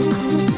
you